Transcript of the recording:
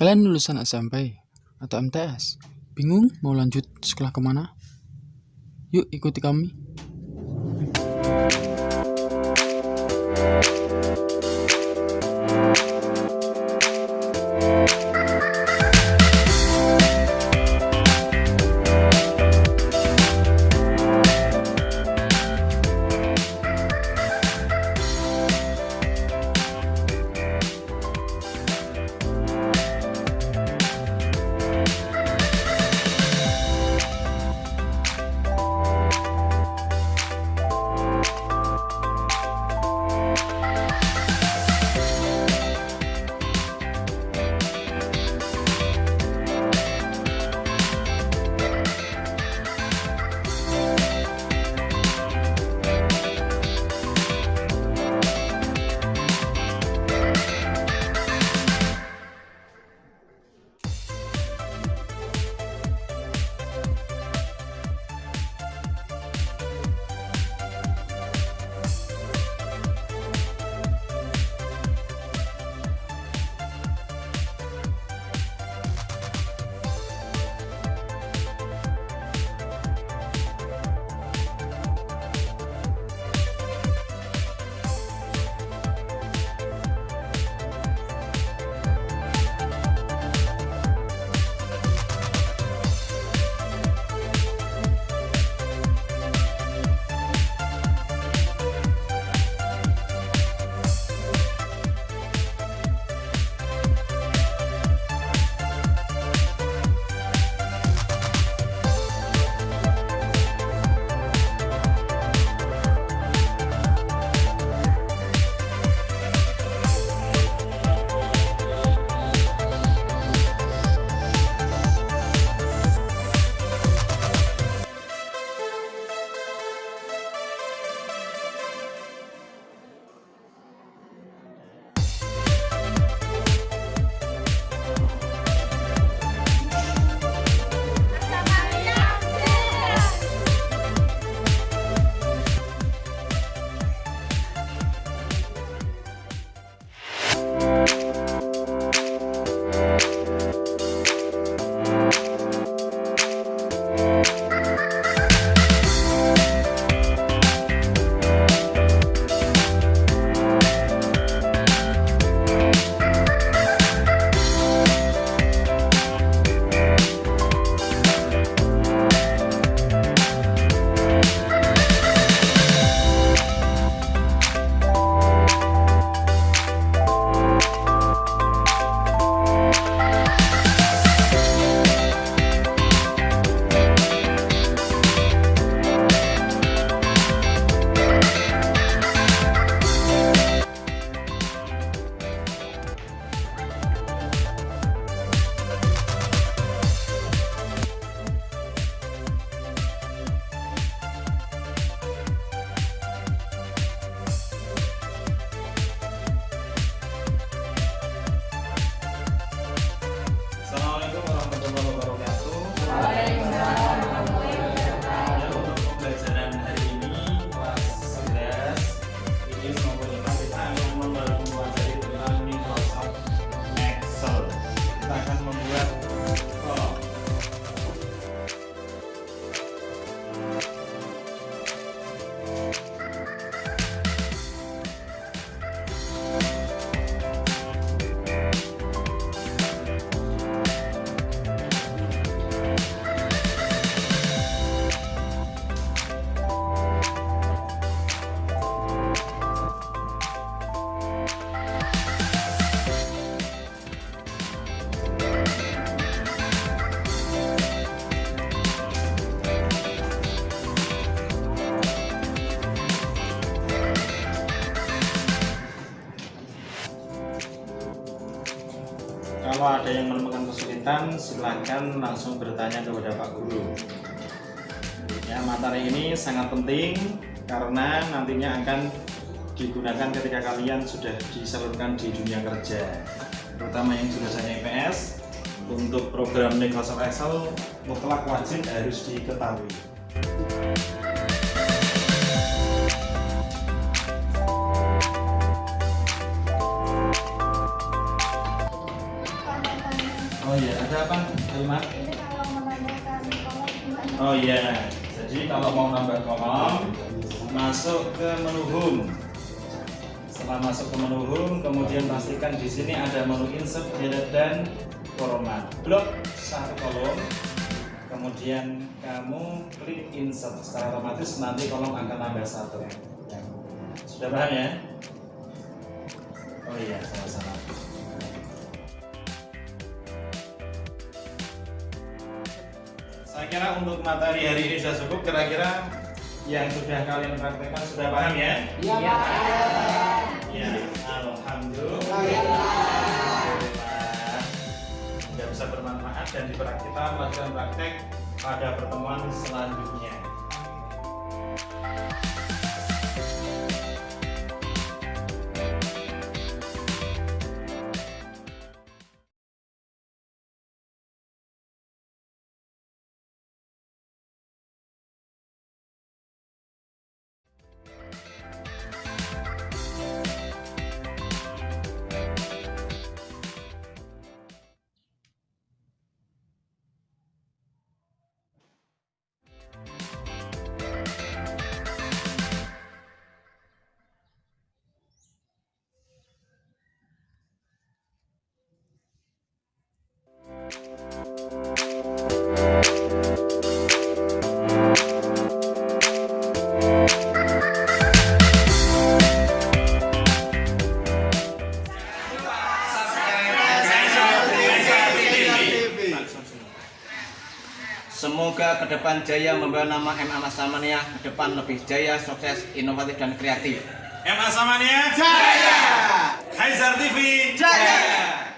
Kalian lulusan SMP atau MTS? Bingung mau lanjut sekolah ke mana? Yuk ikuti kami. Kita akan membuat kolom. Kalau ada yang menemukan kesulitan, silahkan langsung bertanya kepada Pak Guru. Ya, materi ini sangat penting karena nantinya akan digunakan ketika kalian sudah disalurkan di dunia kerja, terutama yang jurusannya IPS. Untuk program Microsoft Excel mutlak wajib harus diketahui. Iya, jadi kalau mau nambah kolom, masuk ke menu home. Setelah masuk ke menu home, kemudian pastikan di sini ada menu insert, delete dan format. Blok satu kolom, kemudian kamu klik insert. Secara otomatis nanti kolom akan nambah satu. Sudah paham ya? Oh iya, sama-sama. Saya kira untuk materi hari ini sudah cukup. Kira-kira yang sudah kalian praktekkan sudah paham ya? Iya, Pak. Ya, alhamdulillah. Alhamdulillah. Sudah bisa bermanfaat dan diperak kita melakukan praktek pada pertemuan selanjutnya. Ke depan Jaya membawa nama MA Samania ke depan lebih jaya, sukses, inovatif dan kreatif. MA Samania Jaya! Haizar TV Jaya!